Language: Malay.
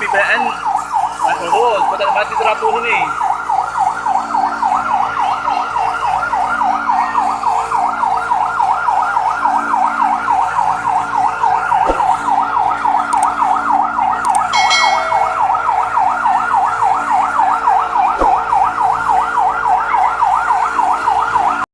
Api PN. Mas turun, kau tak mati terapu ni.